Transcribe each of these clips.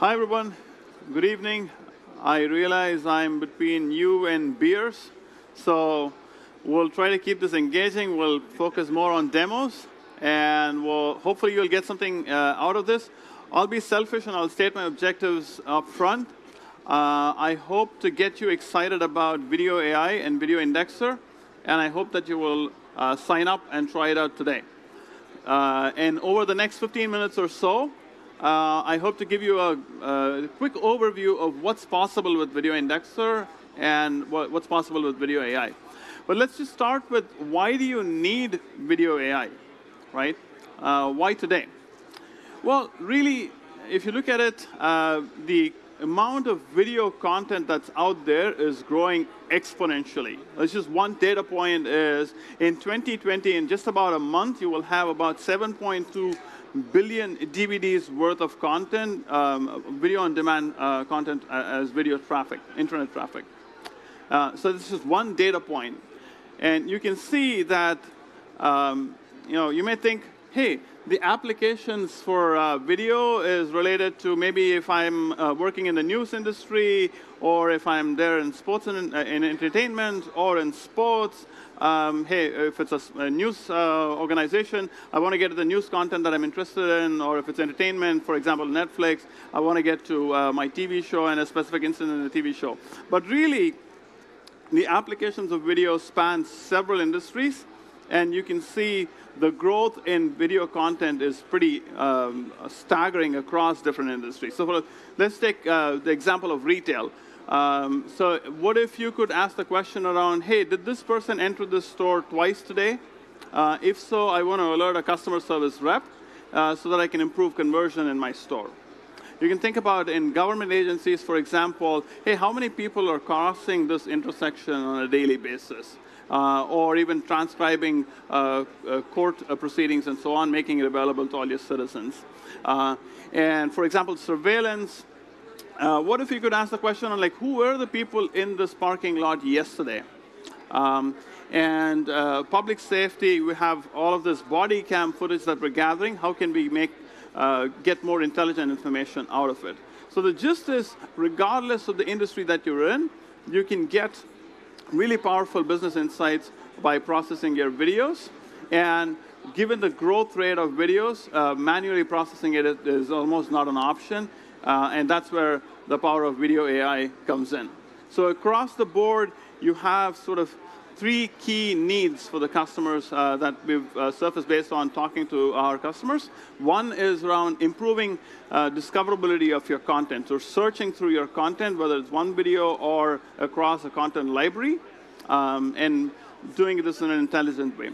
Hi, everyone. Good evening. I realize I'm between you and beers, so we'll try to keep this engaging. We'll focus more on demos, and we'll, hopefully you'll get something uh, out of this. I'll be selfish and I'll state my objectives up front. Uh, I hope to get you excited about Video AI and Video Indexer, and I hope that you will uh, sign up and try it out today. Uh, and over the next 15 minutes or so, uh, I hope to give you a, a, quick overview of what's possible with Video Indexer and what, what's possible with Video AI. But let's just start with why do you need Video AI, right? Uh, why today? Well, really, if you look at it, uh, the amount of video content that's out there is growing exponentially. That's just one data point is in 2020, in just about a month, you will have about 7.2 billion DVDs worth of content, um, video on demand uh, content as video traffic, internet traffic. Uh, so this is one data point. And you can see that, um, you know, you may think, hey, the applications for uh, video is related to maybe if I'm uh, working in the news industry or if I'm there in sports and uh, in entertainment or in sports. Um, hey, if it's a, a news uh, organization, I want to get to the news content that I'm interested in, or if it's entertainment, for example, Netflix, I want to get to uh, my TV show and a specific incident in the TV show. But really, the applications of video span several industries, and you can see the growth in video content is pretty um, staggering across different industries. So for, let's take uh, the example of retail. Um, so what if you could ask the question around, hey, did this person enter this store twice today? Uh, if so, I want to alert a customer service rep uh, so that I can improve conversion in my store. You can think about in government agencies, for example, hey, how many people are crossing this intersection on a daily basis? Uh, or even transcribing uh, uh, court uh, proceedings and so on, making it available to all your citizens. Uh, and for example, surveillance, what if you could ask the question on like, who were the people in this parking lot yesterday? Um, and public safety, we have all of this body cam footage that we're gathering. How can we make, uh, get more intelligent information out of it? So the gist is, regardless of the industry that you're in, you can get really powerful business insights by processing your videos. And given the growth rate of videos, uh, manually processing it is almost not an option. Uh, and that's where the power of video AI comes in. So across the board, you have sort of three key needs for the customers uh, that we've uh, surfaced based on talking to our customers. One is around improving uh, discoverability of your content, so searching through your content, whether it's one video or across a content library, um, and doing this in an intelligent way.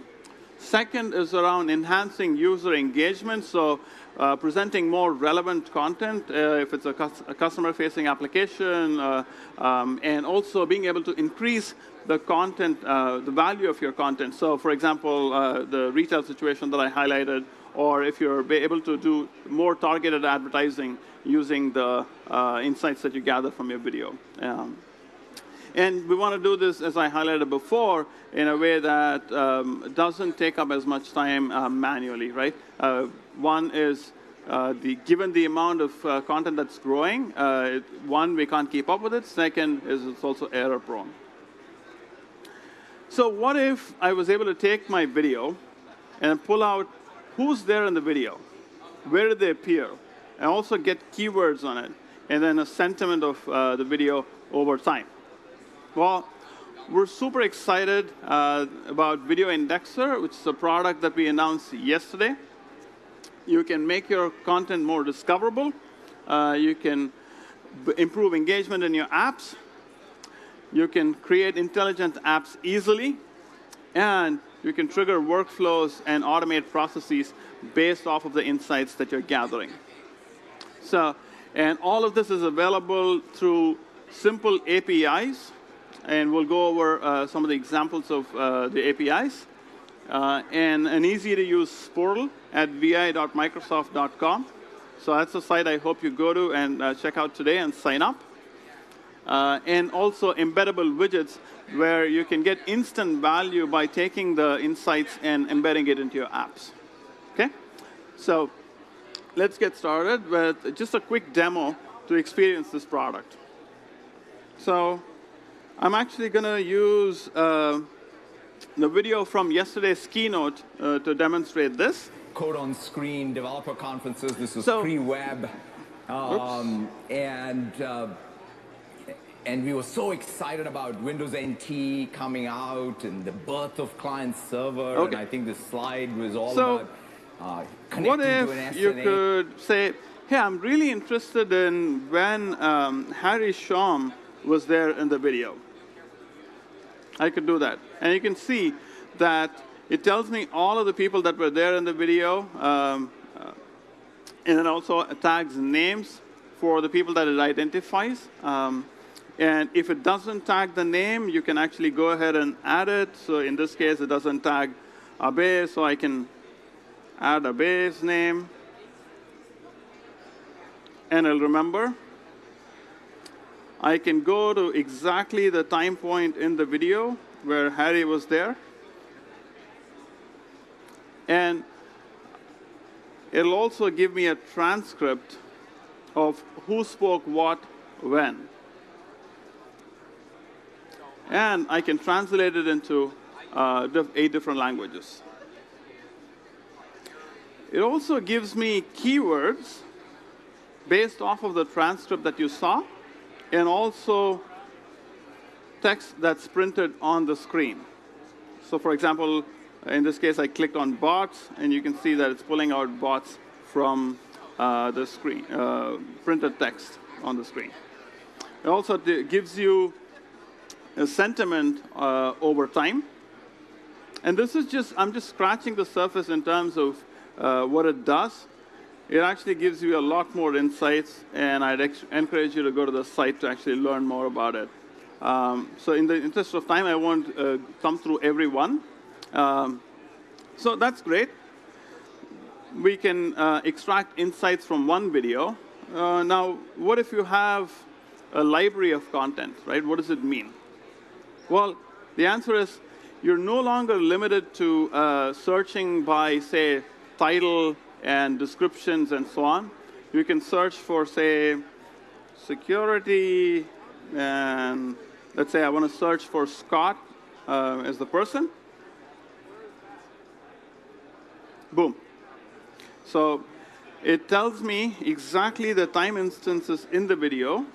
Second is around enhancing user engagement, so uh, presenting more relevant content uh, if it's a, cu a customer-facing application, uh, um, and also being able to increase the content, uh, the value of your content. So for example, uh, the retail situation that I highlighted, or if you're able to do more targeted advertising using the uh, insights that you gather from your video. Um, and we want to do this, as I highlighted before, in a way that um, doesn't take up as much time manually, right? One is uh, the, given the amount of uh, content that's growing, uh, one, we can't keep up with it. Second is it's also error prone. So what if I was able to take my video and pull out who's there in the video, where did they appear, and also get keywords on it, and then a sentiment of uh, the video over time. Well, we're super excited uh, about Video Indexer, which is a product that we announced yesterday. You can make your content more discoverable. Uh, you can improve engagement in your apps. You can create intelligent apps easily. And you can trigger workflows and automate processes based off of the insights that you're gathering. So, and all of this is available through simple APIs and we'll go over uh, some of the examples of uh, the APIs. Uh, and an easy-to-use portal at vi.microsoft.com. So that's the site I hope you go to and uh, check out today and sign up. Uh, and also embeddable widgets where you can get instant value by taking the insights and embedding it into your apps. Okay? So let's get started with just a quick demo to experience this product. So I'm actually going to use uh, the video from yesterday's keynote uh, to demonstrate this. Code on screen, developer conferences, this is So- pre-web. Um, and, uh, and we were so excited about Windows NT coming out and the birth of client server. Okay. And I think this slide was all So, about uh, What connecting to an if you could say, hey, I'm really interested in when um, Harry Shum was there in the video. I could do that. And you can see that it tells me all of the people that were there in the video, um, uh, and it also tags names for the people that it identifies. Um, and if it doesn't tag the name, you can actually go ahead and add it. So in this case, it doesn't tag Abe, so I can add Abe's name. And I'll remember. I can go to exactly the time point in the video where Harry was there. And it'll also give me a transcript of who spoke what when. And I can translate it into uh, eight different languages. It also gives me keywords based off of the transcript that you saw, and also text that's printed on the screen. So for example, in this case, I clicked on bots, and you can see that it's pulling out bots from uh, the screen, uh, printed text on the screen. It also gives you a sentiment uh, over time. And this is just, I'm just scratching the surface in terms of uh, what it does. It actually gives you a lot more insights, and I'd encourage you to go to the site to actually learn more about it. Um, so in the interest of time, I won't uh, come through every one. Um, so that's great. We can uh, extract insights from one video. Uh, now, what if you have a library of content, right? What does it mean? Well, the answer is you're no longer limited to uh, searching by, say, title and descriptions and so on. You can search for, say, security, and let's say I want to search for Scott uh, as the person. Boom. So it tells me exactly the time instances in the video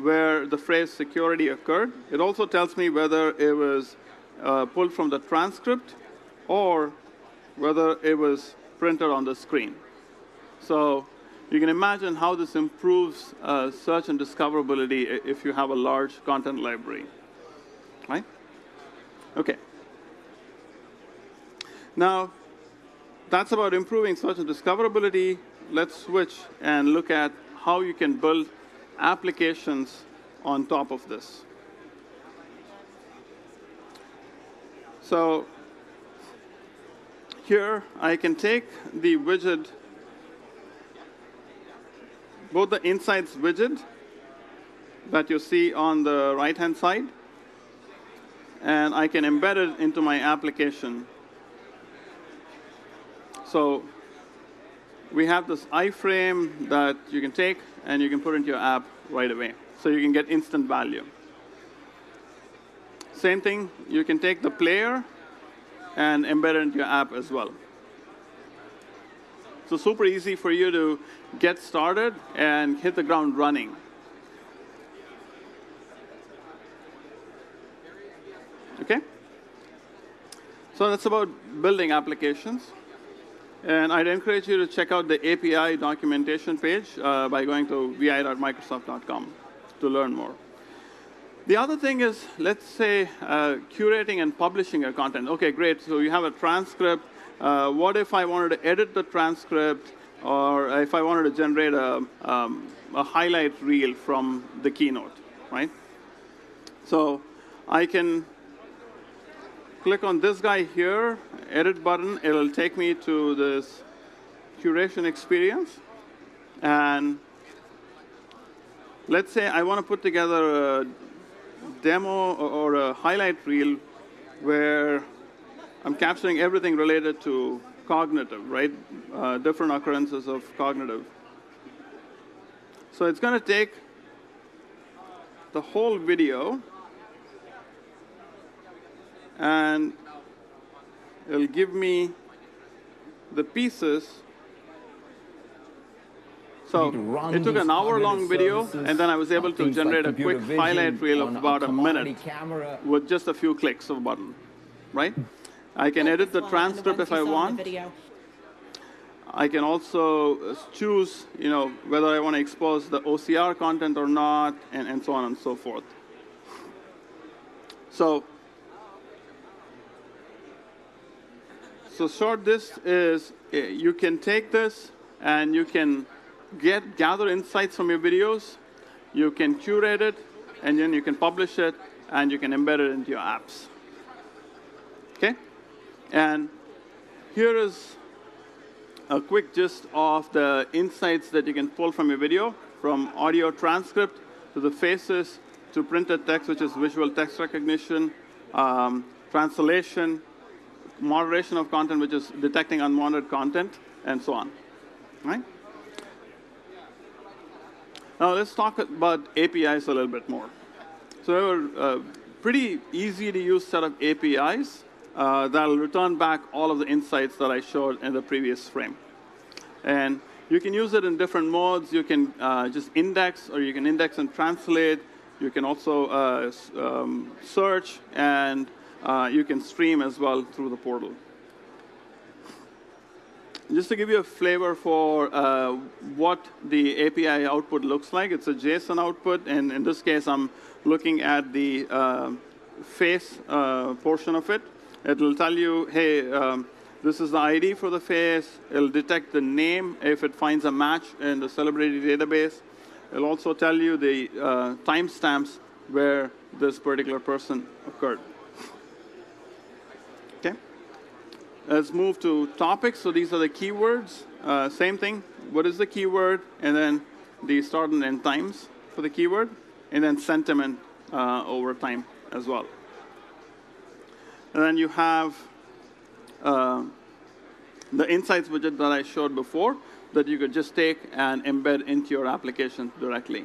where the phrase security occurred. It also tells me whether it was uh, pulled from the transcript or whether it was printed on the screen. So you can imagine how this improves uh, search and discoverability if you have a large content library, right? Okay. Now, that's about improving search and discoverability. Let's switch and look at how you can build applications on top of this. So here I can take the widget, both the insights widget that you see on the right-hand side, and I can embed it into my application. So we have this iframe that you can take and you can put into your app right away. So you can get instant value. Same thing, you can take the player and embed it into your app as well. So super easy for you to get started and hit the ground running. Okay? So that's about building applications. And I'd encourage you to check out the API documentation page uh, by going to vi.microsoft.com to learn more. The other thing is, let's say, uh, curating and publishing your content. Okay, great. So you have a transcript. Uh, what if I wanted to edit the transcript, or if I wanted to generate a, um, a highlight reel from the keynote, right? So I can click on this guy here, edit button. It'll take me to this curation experience. And let's say I want to put together a demo or a highlight reel where I'm capturing everything related to cognitive, right? Uh, different occurrences of cognitive. So it's going to take the whole video and it'll give me the pieces. So Need to run it took an hour long video, and then I was able to things like generate a quick highlight reel of about a commodity minute camera. with just a few clicks of a button, right? I can edit the transcript if I you saw in the want. I can also uh, choose, you know, whether I want to expose the OCR content or not, and, and so on and so forth. So, so short this is uh, you can take this and you can get gather insights from your videos, you can curate it, and then you can publish it, and you can embed it into your apps. Okay? And here is a quick gist of the insights that you can pull from your video, from audio transcript to the faces to printed text, which is visual text recognition, um, translation, moderation of content, which is detecting unwanted content, and so on. Right? Now let's talk about APIs a little bit more. So a pretty easy to use set of APIs uh, that'll return back all of the insights that I showed in the previous frame. And you can use it in different modes. You can uh, just index, or you can index and translate. You can also uh, um, search, and uh, you can stream as well through the portal. Just to give you a flavor for uh, what the API output looks like, it's a JSON output, and in this case, I'm looking at the uh, face uh, portion of it. It'll tell you, hey, um, this is the ID for the face. It'll detect the name if it finds a match in the celebrity database. It'll also tell you the uh, timestamps where this particular person occurred. Okay? Let's move to topics. So these are the keywords. Uh, same thing. What is the keyword? And then the start and end times for the keyword. And then sentiment uh, over time as well. And then you have uh, the insights widget that I showed before that you could just take and embed into your application directly.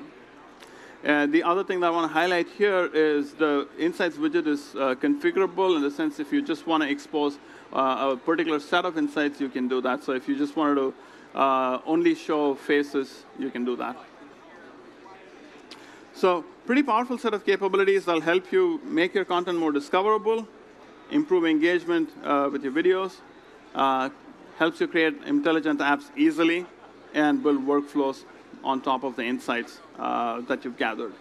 And the other thing that I want to highlight here is the Insights widget is uh, configurable in the sense if you just want to expose uh, a particular set of insights, you can do that. So if you just wanted to uh, only show faces, you can do that. So pretty powerful set of capabilities that'll help you make your content more discoverable, improve engagement uh, with your videos, uh, helps you create intelligent apps easily, and build workflows on top of the insights uh, that you've gathered.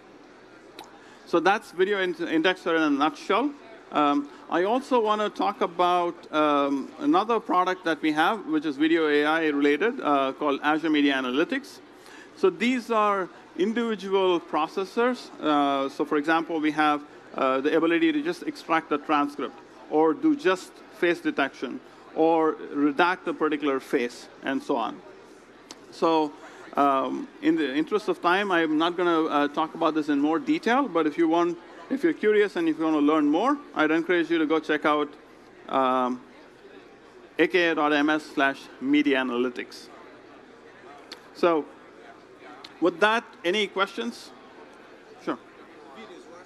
So that's Video in- Indexer in a nutshell. Um, I also want to talk about um, another product that we have, which is video AI related, uh, called Azure Media Analytics. So these are individual processors. Uh, so for example, we have uh, the ability to just extract the transcript, or do just face detection, or redact a particular face, and so on. So um, in the interest of time, I'm not going to uh, talk about this in more detail, but if you want, if you're curious and if you want to learn more, I'd encourage you to go check out um, aka.ms slash media analytics. So with that, any questions? Sure. videos, where,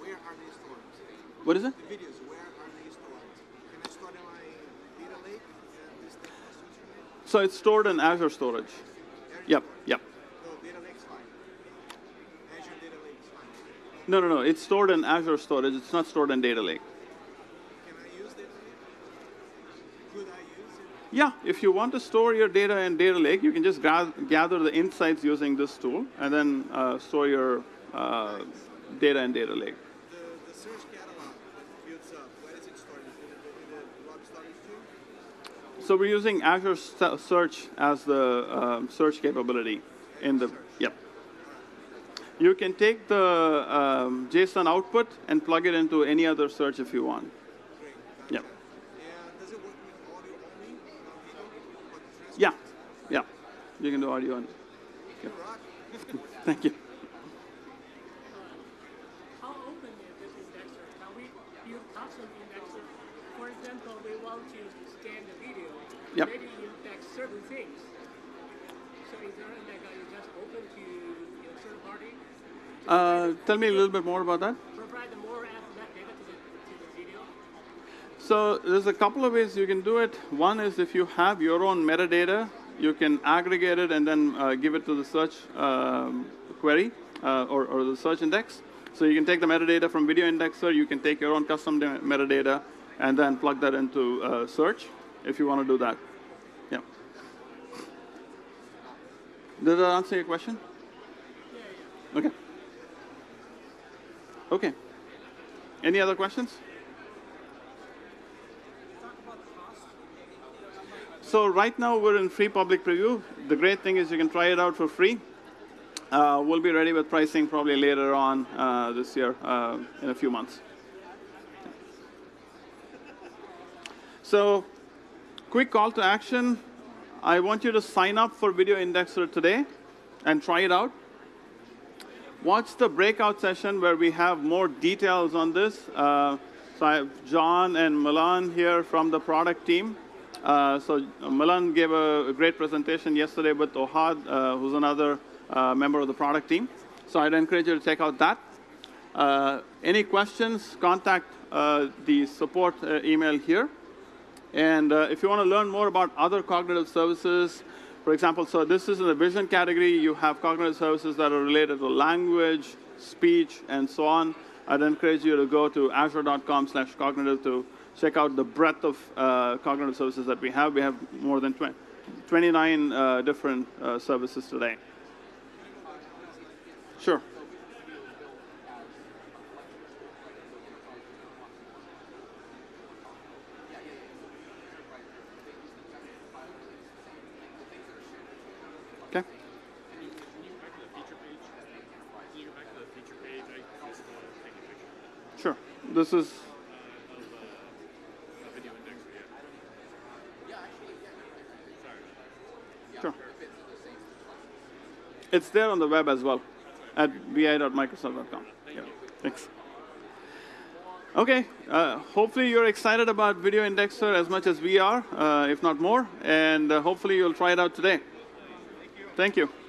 where, where are they stored? What is it? The videos, where are they stored? Can I store them in my data lake? And this thing was using it? So it's stored in Azure Storage. Yep, yep. No, data lake's fine. Azure data lake is fine. No, no, no. It's stored in Azure Storage. It's not stored in Data Lake. Can I use data lake? Could I use it? Yeah, if you want to store your data in Data Lake, you can just gather the insights using this tool and then uh, store your uh, data in Data Lake. The, the search catalog that builds up, where is it stored? It in the, in storage too? So we're using Azure Search as the um, search capability in the, yep. You can take the um, JSON output and plug it into any other search if you want. Great. got Yep. it. And does it work with audio only? Not video? Or transcript? Yeah, yeah. You can do audio and, You rock. thank you. How open is this indexer? Can we use custom indexer? For example, we want to scan the video. Yep. Maybe index certain things. So is there like a, you just open to Uh, tell me a little bit more about that. Provide the more AFMET data to the, to the video. So there's a couple of ways you can do it. One is if you have your own metadata, you can aggregate it and then uh, give it to the search um, query uh, or, or the search index. So you can take the metadata from Video Indexer, you can take your own custom metadata, and then plug that into uh, search if you want to do that. Yeah. Did that answer your question? Okay. Okay. Any other questions? So right now we're in free public preview. The great thing is you can try it out for free. Uh, we'll be ready with pricing probably later on uh, this year, uh, in a few months. So, quick call to action. I want you to sign up for Video Indexer today and try it out. Watch the breakout session where we have more details on this. Uh, so I have John and Milan here from the product team. Uh, so Milan gave a, a, great presentation yesterday with Ohad, uh, who's another uh, member of the product team. So I'd encourage you to check out that. Uh, any questions, contact uh, the support email here. And if you want to learn more about other cognitive services, for example, so this is in the vision category. You have cognitive services that are related to language, speech, and so on. I'd encourage you to go to azure.com slash cognitive to check out the breadth of uh, cognitive services that we have. We have more than 20, 29 uh, different uh, services today. Sure. Okay. Sure. This is Sure. It's there on the web as well at vi.microsoft.com. Yeah. Thanks. Okay, uh, hopefully you're excited about Video Indexer as much as we are, uh, if not more, and uh, hopefully you'll try it out today. Thank you.